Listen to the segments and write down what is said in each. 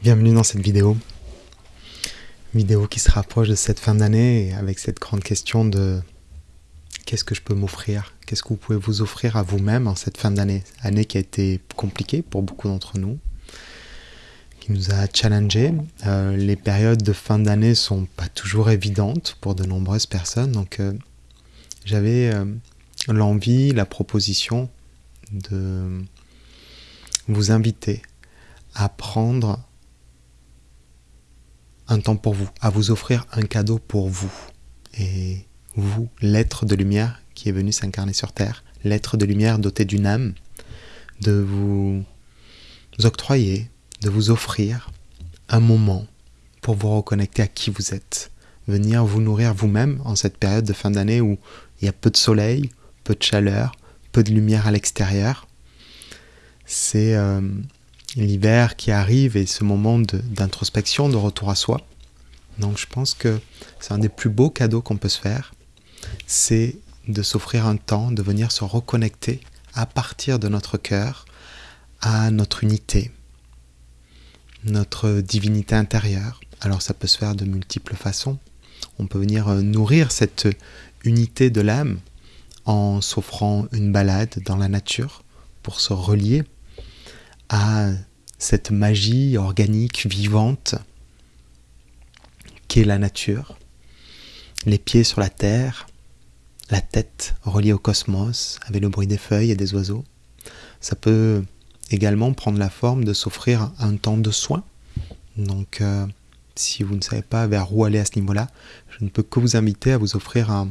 Bienvenue dans cette vidéo. Vidéo qui se rapproche de cette fin d'année avec cette grande question de qu'est-ce que je peux m'offrir? Qu'est-ce que vous pouvez vous offrir à vous-même en cette fin d'année? Année qui a été compliquée pour beaucoup d'entre nous, qui nous a challengé. Euh, les périodes de fin d'année sont pas toujours évidentes pour de nombreuses personnes, donc euh, j'avais euh, l'envie, la proposition de vous inviter à prendre un temps pour vous, à vous offrir un cadeau pour vous. Et vous, l'être de lumière qui est venu s'incarner sur Terre, l'être de lumière doté d'une âme, de vous octroyer, de vous offrir un moment pour vous reconnecter à qui vous êtes, venir vous nourrir vous-même en cette période de fin d'année où il y a peu de soleil, peu de chaleur, peu de lumière à l'extérieur. C'est euh, l'hiver qui arrive et ce moment d'introspection, de, retour à soi. Donc je pense que c'est un des plus beaux cadeaux qu'on peut se faire, c'est de s'offrir un temps, de venir se reconnecter à partir de notre cœur à notre unité, notre divinité intérieure. Alors ça peut se faire de multiples façons. On peut venir euh, nourrir cette unité de l'âme en s'offrant une balade dans la nature pour se relier à cette magie organique, vivante, qu'est la nature, les pieds sur la terre, la tête reliée au cosmos avec le bruit des feuilles et des oiseaux. Ça peut également prendre la forme de s'offrir un temps de soin. Donc, euh, si vous ne savez pas vers où aller à ce niveau-là, je ne peux que vous inviter à vous offrir un,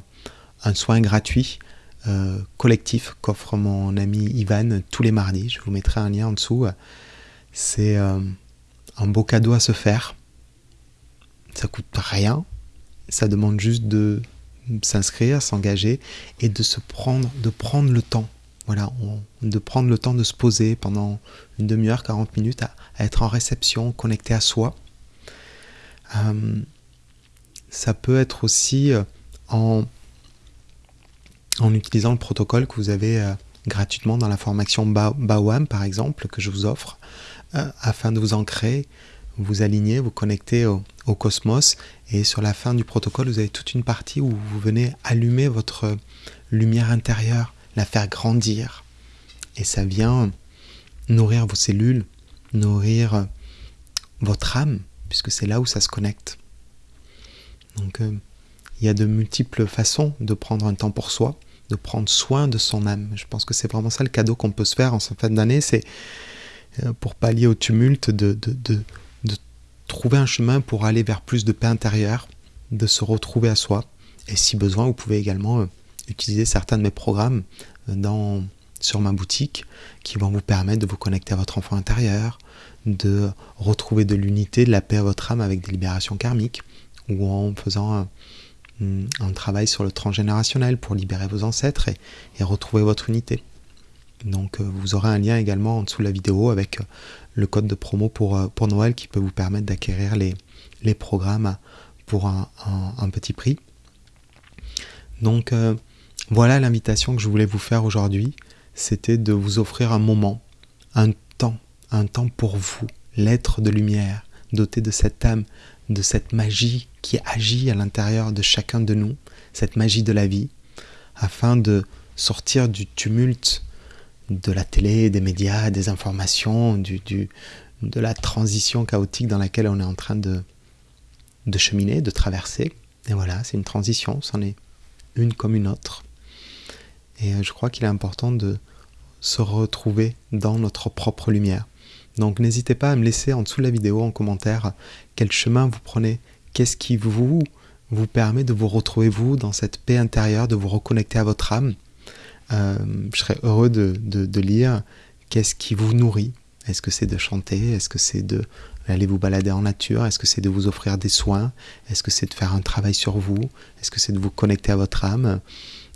soin gratuit euh, collectif qu'offre mon ami Ivan tous les mardis. Je vous mettrai un lien en dessous. C'est euh, un beau cadeau à se faire. Ça coûte rien. Ça demande juste de s'inscrire, s'engager et de se prendre, de prendre le temps. Voilà, de prendre le temps de se poser pendant une demi-heure, 40 minutes, à, être en réception, connecté à soi. Euh, ça peut être aussi en, en utilisant le protocole que vous avez gratuitement dans la formation BAWAM, par exemple, que je vous offre. Euh, afin de vous ancrer, vous aligner, vous connecter au, cosmos. Et sur la fin du protocole, vous avez toute une partie où vous venez allumer votre lumière intérieure, la faire grandir. Et ça vient nourrir vos cellules, nourrir votre âme, puisque c'est là où ça se connecte. Donc euh, il y a de multiples façons de prendre un temps pour soi, de prendre soin de son âme. Je pense que c'est vraiment ça le cadeau qu'on peut se faire en cette fin d'année, c'est euh, pour pallier au tumulte, de, de, trouver un chemin pour aller vers plus de paix intérieure, de se retrouver à soi. Et si besoin, vous pouvez également euh, utiliser certains de mes programmes euh, dans, sur ma boutique qui vont vous permettre de vous connecter à votre enfant intérieur, de retrouver de l'unité, de la paix à votre âme avec des libérations karmiques, ou en faisant un, travail sur le transgénérationnel pour libérer vos ancêtres et retrouver votre unité. Donc euh, vous aurez un lien également en dessous de la vidéo avec euh, le code de promo pour, euh, pour Noël qui peut vous permettre d'acquérir les programmes pour un, petit prix. Donc voilà l'invitation que je voulais vous faire aujourd'hui. C'était de vous offrir un moment, un temps, un temps pour vous, l'être de lumière, doté de cette âme, de cette magie qui agit à l'intérieur de chacun de nous, cette magie de la vie, afin de sortir du tumulte de la télé, des médias, des informations, de la transition chaotique dans laquelle on est en train de, de cheminer, de traverser. Et voilà, c'est une transition, c'en est une comme une autre. Et euh, je crois qu'il est important de se retrouver dans notre propre lumière. Donc n'hésitez pas à me laisser en dessous de la vidéo en commentaire quel chemin vous prenez, qu'est-ce qui vous permet de vous retrouver vous dans cette paix intérieure, de vous reconnecter à votre âme. Euh, je serais heureux de, lire qu'est-ce qui vous nourrit. Est-ce que c'est de chanter? Est-ce que c'est de aller vous balader en nature? Est-ce que c'est de vous offrir des soins? Est-ce que c'est de faire un travail sur vous? Est-ce que c'est de vous connecter à votre âme?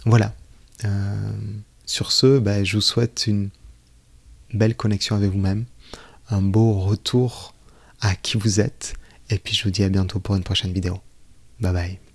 Voilà. Euh, sur ce, ben, je vous souhaite une belle connexion avec vous-même, un beau retour à qui vous êtes, et puis je vous dis à bientôt pour une prochaine vidéo. Bye bye.